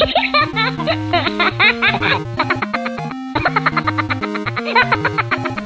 Ha ha ha ha!